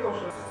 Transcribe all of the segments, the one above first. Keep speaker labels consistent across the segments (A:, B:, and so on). A: 六十。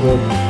A: good.